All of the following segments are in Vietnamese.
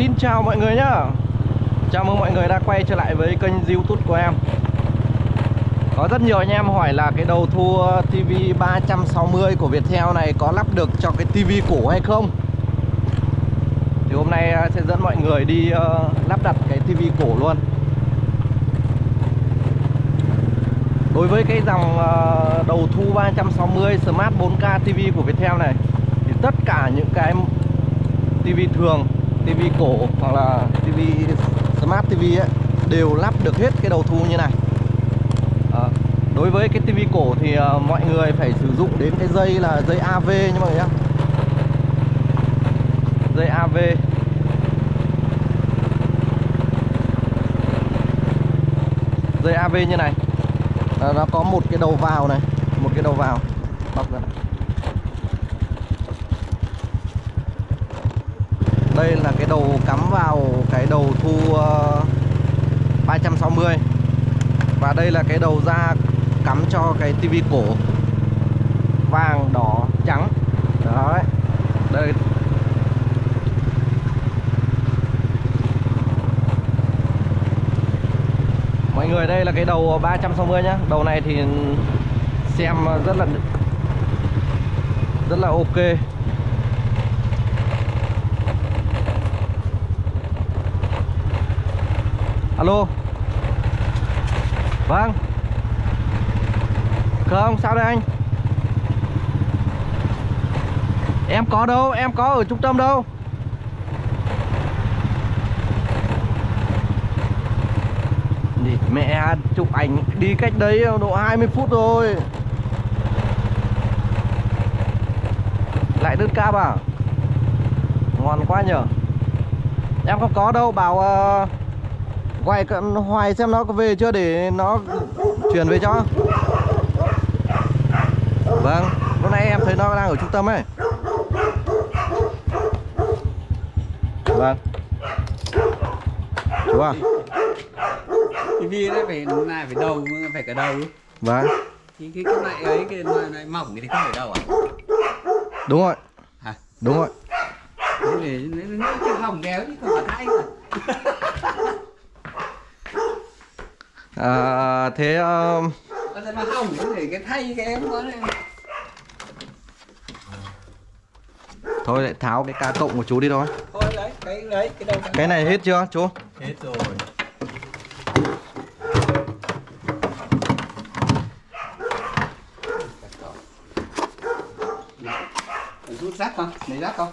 Xin chào mọi người nhá. Chào mừng mọi người đã quay trở lại với kênh youtube của em. Có rất nhiều anh em hỏi là cái đầu thu TV 360 của Viettel này có lắp được cho cái TV cổ hay không? Thì hôm nay à, sẽ dẫn mọi người đi ờ, lắp đặt cái TV cổ luôn. Đối với cái dòng ờ, đầu thu 360 Smart 4K TV của Viettel này Thì tất cả những cái TV thường, TV cổ hoặc là TV Smart TV ấy đều lắp được hết cái đầu thu như này. À, đối với cái TV cổ thì à, mọi người phải sử dụng đến cái dây là dây AV nha mọi người nhá. Dây AV. Dây AV như này. À, nó có một cái đầu vào này, một cái đầu vào bọc ra này. Đây là cái đầu cắm vào cái đầu thu ờ, 360 Và đây là cái đầu ra cắm cho cái tivi cổ Vàng, đỏ, trắng. Đấy. Đây. Mọi người đây là cái đầu 360 nhá. Đầu này thì xem rất là Rất là ok. Alo? Vâng. Không sao đây anh? Em có đâu Em có ở trung tâm đâu. Đi mẹ chụp ảnh đi cách đấy độ 20 phút rồi Lại đơn cáp à Ngon quá nhở Em không có đâu bảo uh, Quay hoài xem nó có về chưa để nó chuyển về cho Vâng Lúc nãy em thấy nó đang ở trung tâm ấy Vâng Chú à TV nó phải này phải đầu phải cả đầu Vâng thì cái cái này ấy cái loại này mỏng thì không phải đầu à Đúng rồi hả Đúng rồi để nó chứ hỏng đéo chứ không phải thay mà à, Thế uh, Còn mà hỏng thì cái thay cái em có này Thôi lại tháo cái ca cộng của chú đi thôi. Thôi đấy cái đấy cái đầu Cái này hết chưa chú? Hết rồi. Rút rác không? Lấy rác không?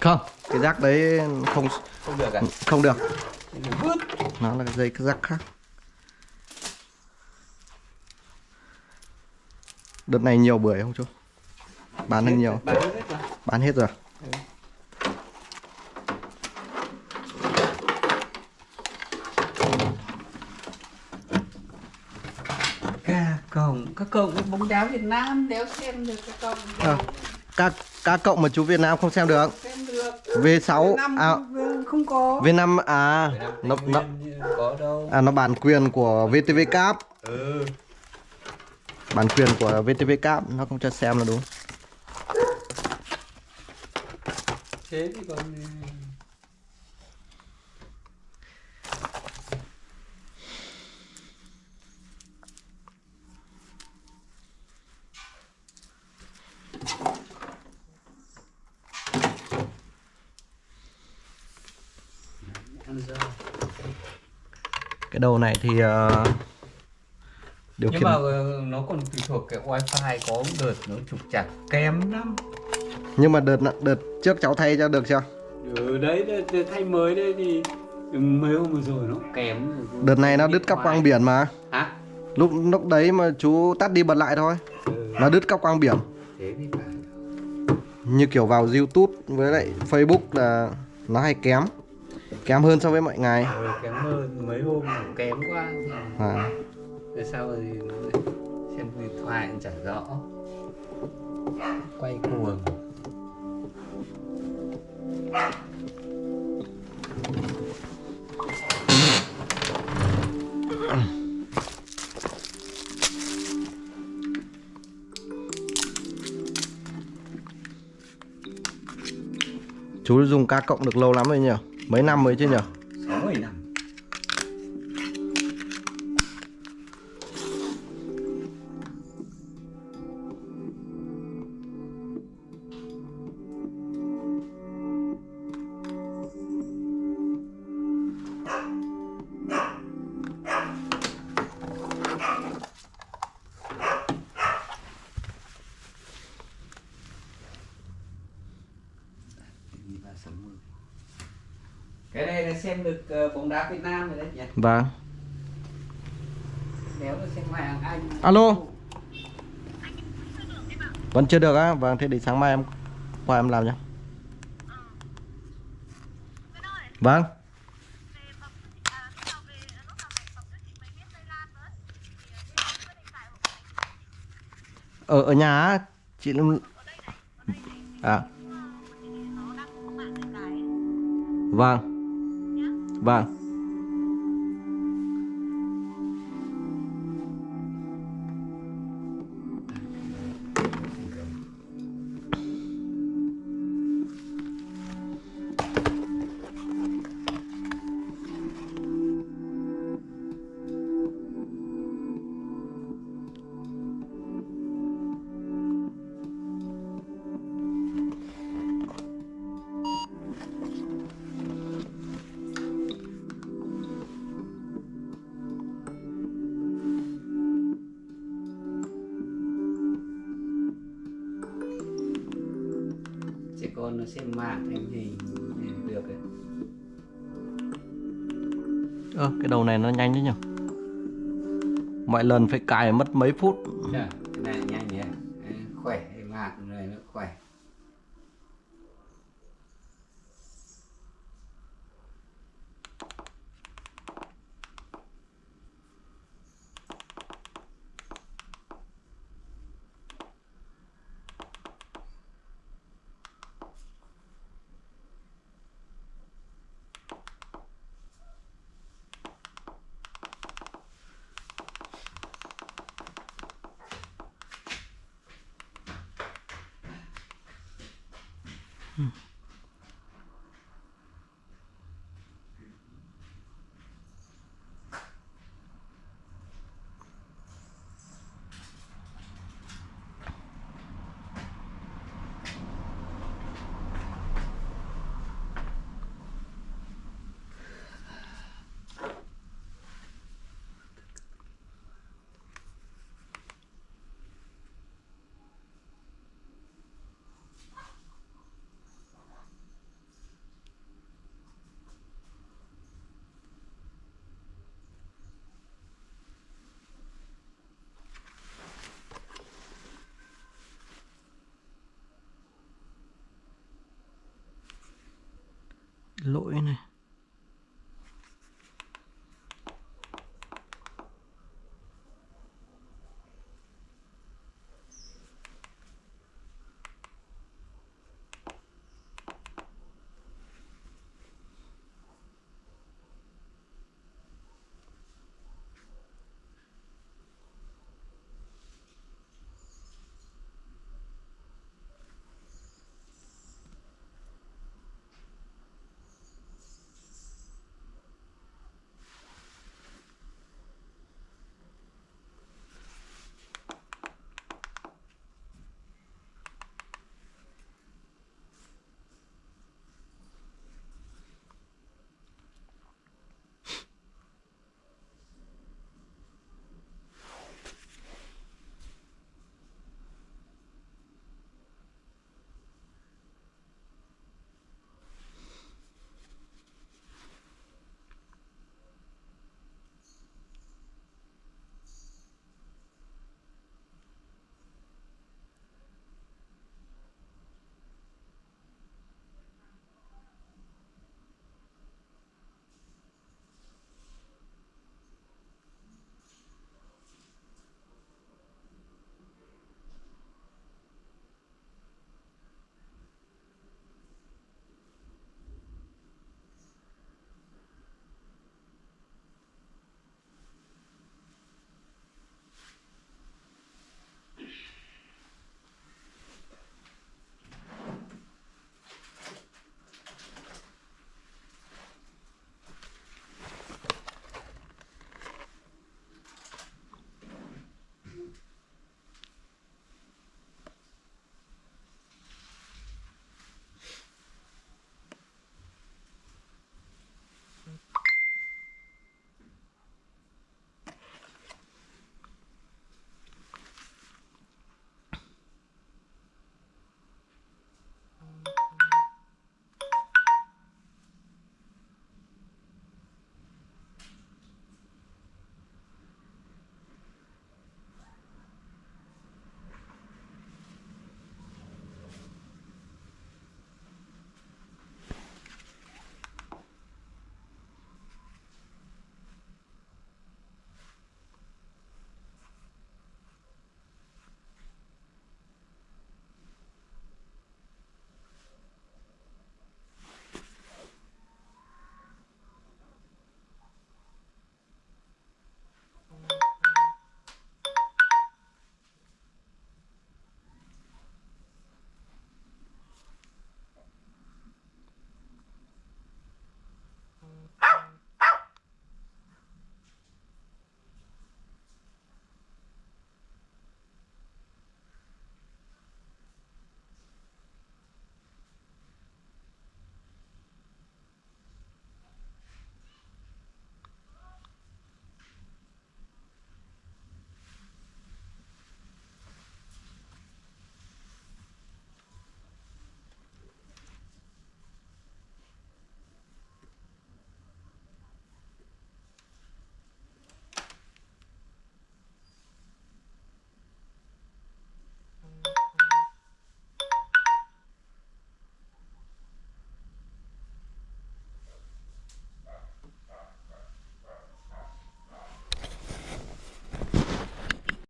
Không Cái rác đấy không không được à? không được. Nó là cái dây cái rác khác Đợt này nhiều bưởi không chú? Bán được nhiều. bán hết rồi. Bán hết rồi ca cổng các cổng cái bóng đá Việt Nam đéo xem được cái cổng à, ca, ca cộng mà chú Việt Nam không xem được. Xem được. V6 năm à, không có. V5 à nó, nó, có đâu. À nó bản quyền của VTV Cap ừ Bản quyền của VTV Cap nó không cho xem là đúng. Thế thì còn Cái đầu này thì uh, điều nhưng khiển mà ờ, nó còn tùy thuộc cái wifi có đợt nó trục chặt kém lắm. Nhưng mà đợt đợt trước cháu thay cho được chưa? ừ đấy thay mới đây thì mấy hôm vừa rồi nó kém. Rồi. Đợt này nó đứt cắp quang biển mà. Hả? Lúc lúc đấy mà chú tắt đi bật lại thôi. Ừ. Nó đứt cắp quang biển. Thế thì phải. Như kiểu vào Youtube với lại Facebook là nó hay kém. Kém hơn so với mọi ngày. Ừ, kém hơn. Mấy hôm kém quá à. Rồi sau thì nó xem điện thoại cũng chả rõ. Quay cuồng. Chú dùng ca cộng được lâu lắm rồi nhỉ? Mấy năm mới chứ nhỉ? Xem được ờ, bóng đá Việt Nam rồi đấy nhỉ? Vâng. Nếu là xem hoàng anh. Alo. Vẫn chưa được á? Vâng, thế để sáng mai em qua em làm nhé Vâng. Ở ở nhà chị Lâm À. Vâng Vâng. Xem mạng hình này được Ơ, cái đầu này nó nhanh đấy nhỉ? Mọi lần phải cài mất mấy phút. Dạ, cái này nhanh nhỉ? Khỏe Hmm.